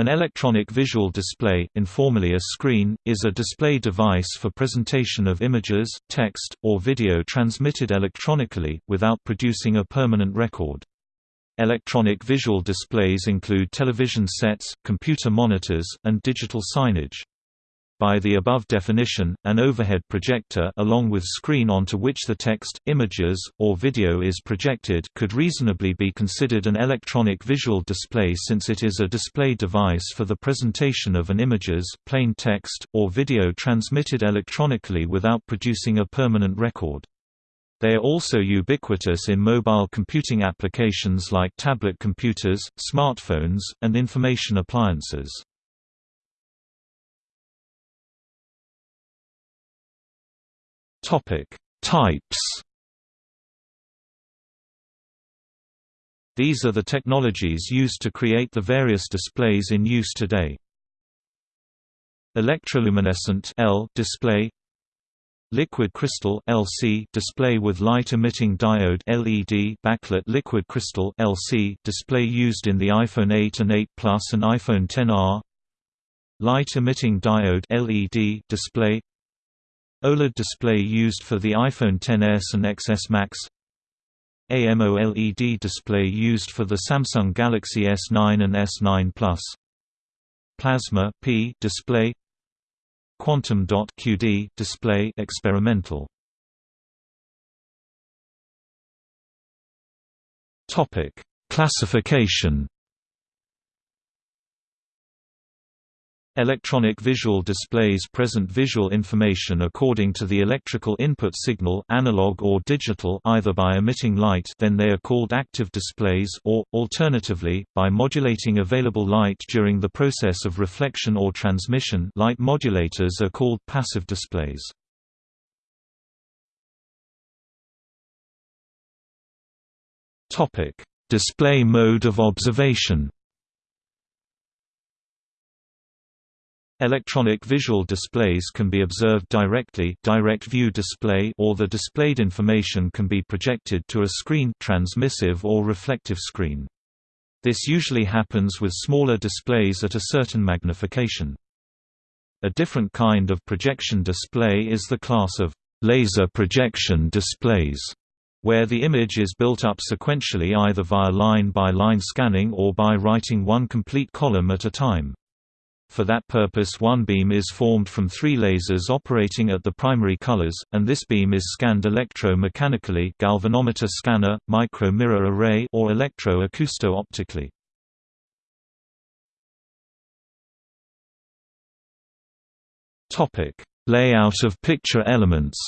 An electronic visual display, informally a screen, is a display device for presentation of images, text, or video transmitted electronically, without producing a permanent record. Electronic visual displays include television sets, computer monitors, and digital signage. By the above definition, an overhead projector along with screen onto which the text, images, or video is projected could reasonably be considered an electronic visual display since it is a display device for the presentation of an images, plain text, or video transmitted electronically without producing a permanent record. They are also ubiquitous in mobile computing applications like tablet computers, smartphones, and information appliances. Topic: Types. These are the technologies used to create the various displays in use today. Electroluminescent L display Liquid crystal LC display with light-emitting diode LED backlit liquid crystal LC display used in the iPhone 8 and 8 Plus and iPhone XR. Light-emitting diode LED display OLED display used for the iPhone XS and XS Max. AMOLED display used for the Samsung Galaxy S9 and S9 Plus. Plasma P display. Quantum dot QD display experimental. Topic Classification Electronic visual displays present visual information according to the electrical input signal analog or digital either by emitting light then they are called active displays or, alternatively, by modulating available light during the process of reflection or transmission light modulators are called passive displays. Display mode of observation Electronic visual displays can be observed directly direct view display or the displayed information can be projected to a screen transmissive or reflective screen. This usually happens with smaller displays at a certain magnification. A different kind of projection display is the class of laser projection displays, where the image is built up sequentially either via line-by-line -line scanning or by writing one complete column at a time. For that purpose one beam is formed from three lasers operating at the primary colors, and this beam is scanned electro-mechanically galvanometer scanner, micro-mirror array or electro-acousto-optically. Layout of picture elements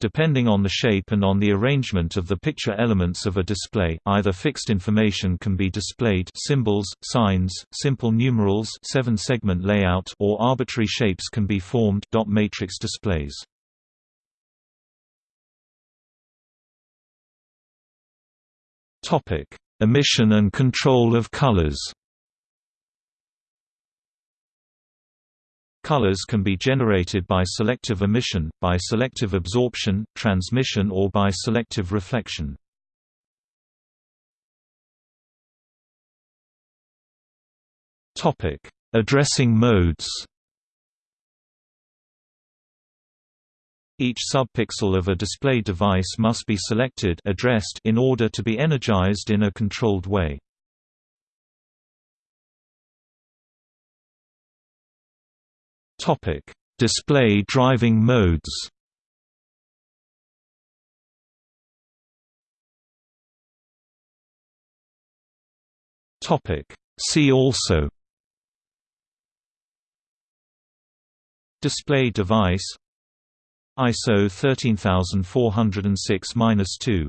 Depending on the shape and on the arrangement of the picture elements of a display, either fixed information can be displayed symbols, signs, simple numerals seven-segment layout or arbitrary shapes can be formed dot matrix displays. Emission and control of colors Colors can be generated by selective emission, by selective absorption, transmission or by selective reflection. Addressing modes Each subpixel of a display device must be selected addressed in order to be energized in a controlled way. Topic: Display driving modes. Topic: See also. Display device ISO 13406-2